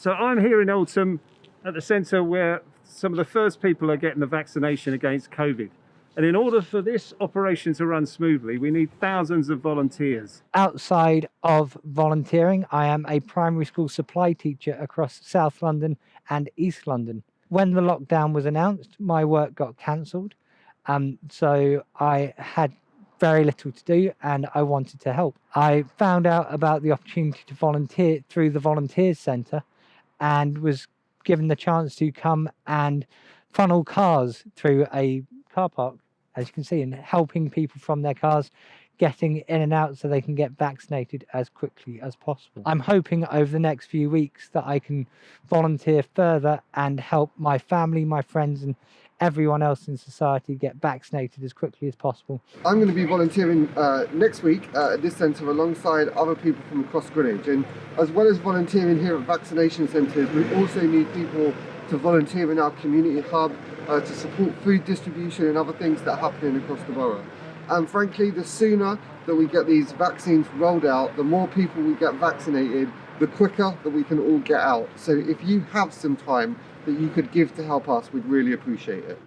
So I'm here in Eltham at the centre where some of the first people are getting the vaccination against COVID. And in order for this operation to run smoothly, we need thousands of volunteers. Outside of volunteering, I am a primary school supply teacher across South London and East London. When the lockdown was announced, my work got cancelled. Um, so I had very little to do and I wanted to help. I found out about the opportunity to volunteer through the Volunteers Centre and was given the chance to come and funnel cars through a car park, as you can see, and helping people from their cars getting in and out so they can get vaccinated as quickly as possible. I'm hoping over the next few weeks that I can volunteer further and help my family, my friends, and everyone else in society get vaccinated as quickly as possible. I'm going to be volunteering uh, next week uh, at this centre alongside other people from across Greenwich and as well as volunteering here at vaccination centres we also need people to volunteer in our community hub uh, to support food distribution and other things that are happening across the borough. And frankly, the sooner that we get these vaccines rolled out, the more people we get vaccinated, the quicker that we can all get out. So if you have some time that you could give to help us, we'd really appreciate it.